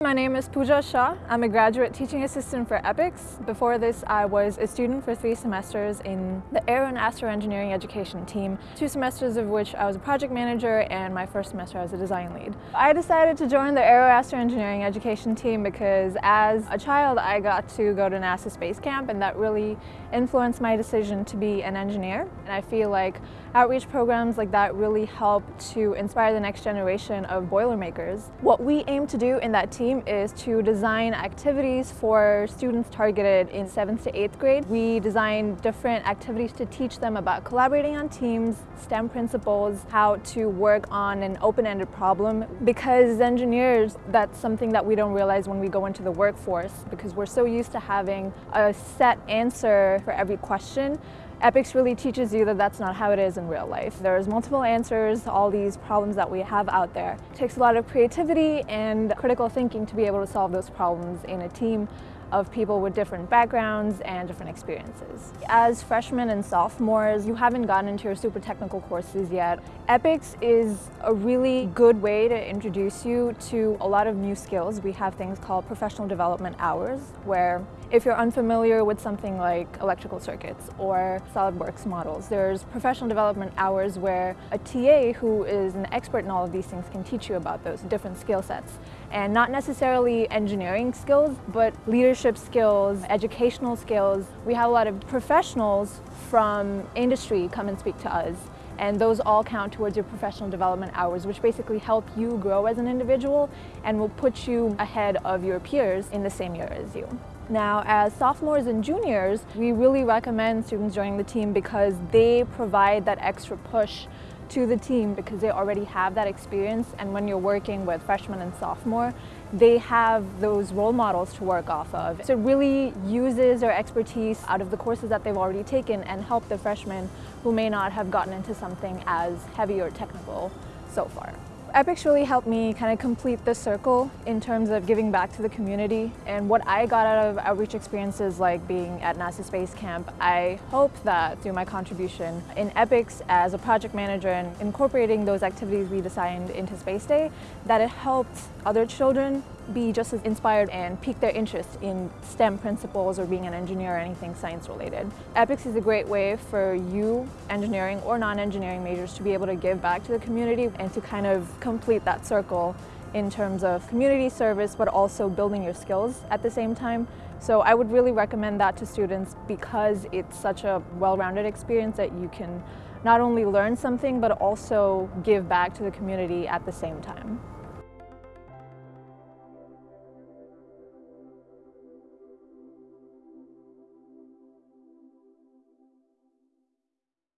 My name is Pooja Shah. I'm a graduate teaching assistant for EPICS. Before this, I was a student for three semesters in the Aero and Astro Engineering Education team, two semesters of which I was a project manager and my first semester I was a design lead. I decided to join the Aero Astro Engineering Education team because as a child I got to go to NASA Space Camp and that really influenced my decision to be an engineer. And I feel like outreach programs like that really help to inspire the next generation of Boilermakers. What we aim to do in that team team is to design activities for students targeted in 7th to 8th grade. We design different activities to teach them about collaborating on teams, STEM principles, how to work on an open-ended problem. Because as engineers, that's something that we don't realize when we go into the workforce because we're so used to having a set answer for every question EPICS really teaches you that that's not how it is in real life. There's multiple answers to all these problems that we have out there. It takes a lot of creativity and critical thinking to be able to solve those problems in a team of people with different backgrounds and different experiences. As freshmen and sophomores, you haven't gotten into your super technical courses yet. EPICS is a really good way to introduce you to a lot of new skills. We have things called professional development hours, where if you're unfamiliar with something like electrical circuits or SolidWorks models, there's professional development hours where a TA who is an expert in all of these things can teach you about those different skill sets. And not necessarily engineering skills, but leadership skills, educational skills. We have a lot of professionals from industry come and speak to us and those all count towards your professional development hours, which basically help you grow as an individual and will put you ahead of your peers in the same year as you. Now, as sophomores and juniors, we really recommend students joining the team because they provide that extra push to the team because they already have that experience and when you're working with freshmen and sophomore, they have those role models to work off of. So it really uses their expertise out of the courses that they've already taken and help the freshmen who may not have gotten into something as heavy or technical so far. EPICS really helped me kind of complete the circle in terms of giving back to the community. And what I got out of outreach experiences like being at NASA Space Camp, I hope that through my contribution in EPICS as a project manager and incorporating those activities we designed into Space Day, that it helped other children be just as inspired and pique their interest in STEM principles or being an engineer or anything science related. EPICS is a great way for you, engineering or non-engineering majors, to be able to give back to the community and to kind of complete that circle in terms of community service but also building your skills at the same time. So I would really recommend that to students because it's such a well-rounded experience that you can not only learn something but also give back to the community at the same time.